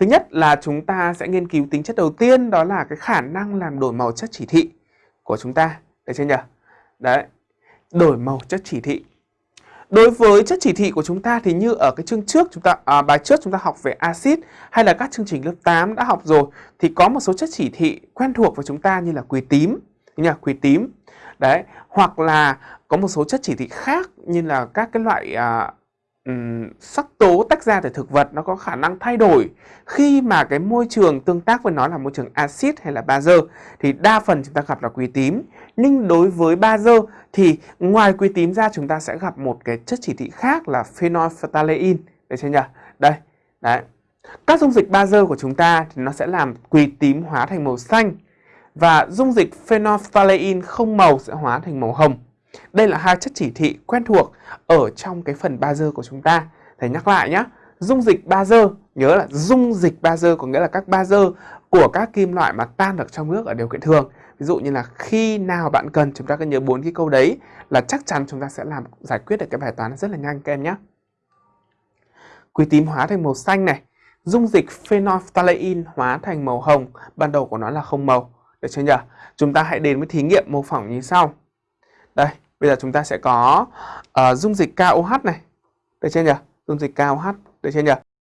Thứ nhất là chúng ta sẽ nghiên cứu tính chất đầu tiên đó là cái khả năng làm đổi màu chất chỉ thị của chúng ta. Được chưa nhỉ? Đấy. Đổi màu chất chỉ thị. Đối với chất chỉ thị của chúng ta thì như ở cái chương trước chúng ta à, bài trước chúng ta học về axit hay là các chương trình lớp 8 đã học rồi thì có một số chất chỉ thị quen thuộc với chúng ta như là quỳ tím, như là quỳ tím. Đấy, hoặc là có một số chất chỉ thị khác như là các cái loại à, um, sắc tố tách ra từ thực vật nó có khả năng thay đổi. Khi mà cái môi trường tương tác với nó là môi trường axit hay là bazơ thì đa phần chúng ta gặp là quý tím. Nhưng đối với bazơ thì ngoài quý tím ra chúng ta sẽ gặp một cái chất chỉ thị khác là phenolphthalein. Được chưa nhỉ? Đây đấy. Các dung dịch bazơ của chúng ta thì nó sẽ làm quỳ tím hóa thành màu xanh và dung dịch phenolphthalein không màu sẽ hóa thành màu hồng đây là hai chất chỉ thị quen thuộc ở trong cái phần bazơ của chúng ta. Thầy nhắc lại nhé. Dung dịch bazơ, nhớ là dung dịch bazơ có nghĩa là các bazơ của các kim loại mà tan được trong nước ở điều kiện thường. Ví dụ như là khi nào bạn cần chúng ta cứ nhớ bốn cái câu đấy là chắc chắn chúng ta sẽ làm giải quyết được cái bài toán rất là nhanh các em nhé. Quý tím hóa thành màu xanh này, dung dịch phenolphthalein hóa thành màu hồng, ban đầu của nó là không màu. Được chưa nhỉ? Chúng ta hãy đến với thí nghiệm mô phỏng như sau. Đây, bây giờ chúng ta sẽ có uh, dung dịch KOH này. Được chưa nhỉ? Dung dịch KOH, được chưa nhỉ?